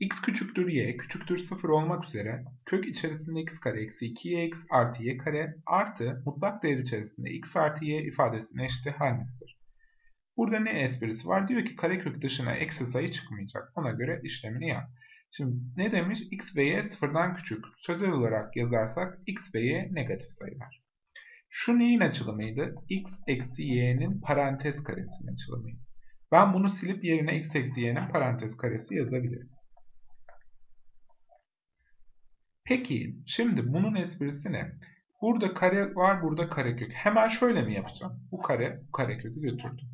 x küçüktür y küçüktür 0 olmak üzere kök içerisinde x kare eksi 2yx artı y kare artı mutlak değer içerisinde x artı y ifadesine eşit halmesidir. Burada ne esprisi var? Diyor ki karekök dışına eksi sayı çıkmayacak. Ona göre işlemini yap. Şimdi ne demiş? x ve y sıfırdan küçük. Sözel olarak yazarsak x ve y negatif sayılar. Şu neyin açılımıydı? x eksi y'nin parantez karesinin açılımıydı. Ben bunu silip yerine x eksi y'nin parantez karesi yazabilirim. Peki şimdi bunun esprisi ne? Burada kare var, burada karekök. Hemen şöyle mi yapacağım? Bu kare, bu karekökü götürdüm.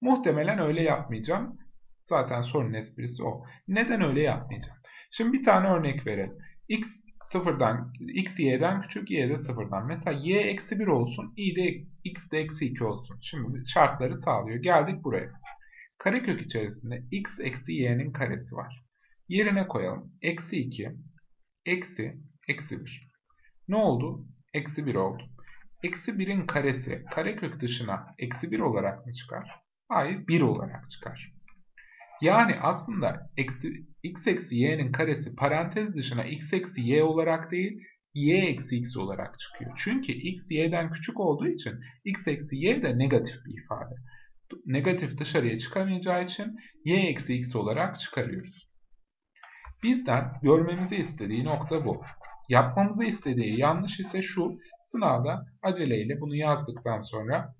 Muhtemelen öyle yapmayacağım. Zaten sorunun esprisi o. Neden öyle yapmayacağım? Şimdi bir tane örnek verelim. x sıfırdan, x y'den küçük, y de sıfırdan. Mesela y eksi 1 olsun, i de x de eksi 2 olsun. Şimdi şartları sağlıyor. Geldik buraya. Karekök içerisinde x eksi y'nin karesi var. Yerine koyalım. Eksi 2, eksi, eksi 1. Ne oldu? Eksi 1 oldu. Eksi 1'in karesi karekök dışına eksi 1 olarak mı çıkar? Hayır 1 olarak çıkar. Yani aslında eksi, x eksi y'nin karesi parantez dışına x eksi y olarak değil y eksi x olarak çıkıyor. Çünkü x y'den küçük olduğu için x eksi y de negatif bir ifade. Negatif dışarıya çıkamayacağı için y eksi x olarak çıkarıyoruz. Bizden görmemizi istediği nokta bu. Yapmamızı istediği yanlış ise şu, sınavda aceleyle bunu yazdıktan sonra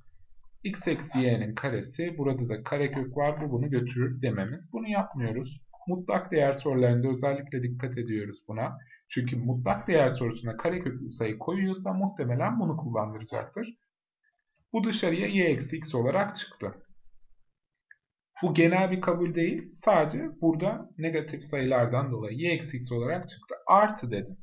x eksi y'nin karesi, burada da karekök var, bu bunu götürür dememiz. Bunu yapmıyoruz. Mutlak değer sorularında özellikle dikkat ediyoruz buna. Çünkü mutlak değer sorusuna kareköklü sayı koyuyorsa muhtemelen bunu kullandıracaktır. Bu dışarıya y eksi x olarak çıktı. Bu genel bir kabul değil. Sadece burada negatif sayılardan dolayı y eksi x olarak çıktı. Artı dedim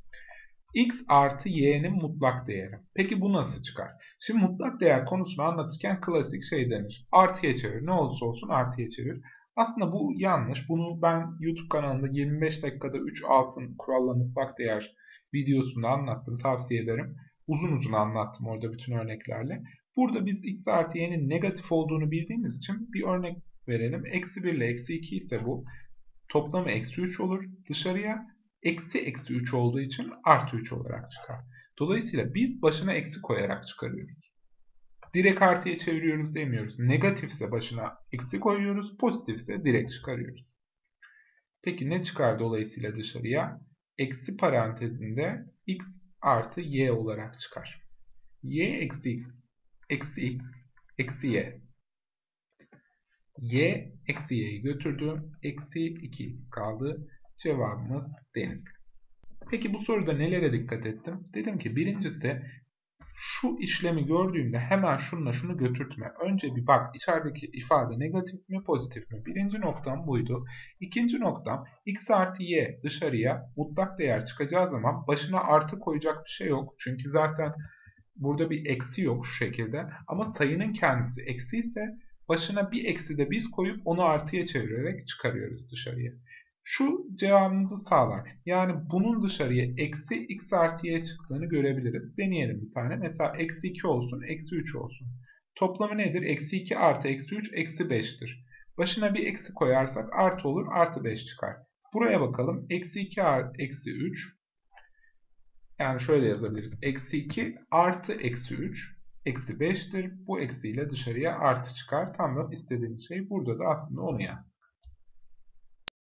x artı y'nin mutlak değeri. Peki bu nasıl çıkar? Şimdi mutlak değer konusunu anlatırken klasik şey denir. Artıya çevir. Ne olursa olsun artıya çevir. Aslında bu yanlış. Bunu ben YouTube kanalında 25 dakikada 3 altın kuralla mutlak değer videosunda anlattım. Tavsiye ederim. Uzun uzun anlattım orada bütün örneklerle. Burada biz x artı y'nin negatif olduğunu bildiğimiz için bir örnek verelim. Eksi 1 ile eksi 2 ise bu. Toplamı eksi 3 olur. Dışarıya eksi eksi 3 olduğu için artı 3 olarak çıkar. Dolayısıyla biz başına eksi koyarak çıkarıyoruz. Direkt artıya çeviriyoruz demiyoruz. Negatifse başına eksi koyuyoruz. Pozitifse direkt çıkarıyoruz. Peki ne çıkar dolayısıyla dışarıya? Eksi parantezinde x artı y olarak çıkar. y eksi x eksi x eksi y. y eksi y'yi götürdü. Eksi 2 kaldı. Cevabımız Denizli. Peki bu soruda nelere dikkat ettim? Dedim ki birincisi şu işlemi gördüğümde hemen şununla şunu götürtme. Önce bir bak içerideki ifade negatif mi pozitif mi? Birinci noktam buydu. İkinci noktam x artı y dışarıya mutlak değer çıkacağı zaman başına artı koyacak bir şey yok. Çünkü zaten burada bir eksi yok şu şekilde. Ama sayının kendisi eksi ise başına bir eksi de biz koyup onu artıya çevirerek çıkarıyoruz dışarıya şu cevabımızı sağlar. Yani bunun dışarıya eksi x artı y çıktığını görebiliriz. Deneyelim bir tane. Mesela eksi 2 olsun, eksi 3 olsun. Toplamı nedir? Eksi 2 artı eksi 3 eksi 5'tir. Başına bir eksi koyarsak artı olur, artı 5 çıkar. Buraya bakalım. Eksi 2 artı eksi 3. Yani şöyle yazabiliriz. Eksi 2 artı eksi 3 eksi 5'tir. Bu eksiyle dışarıya artı çıkar. Tam da istediğimiz şey burada da aslında onu yazdık.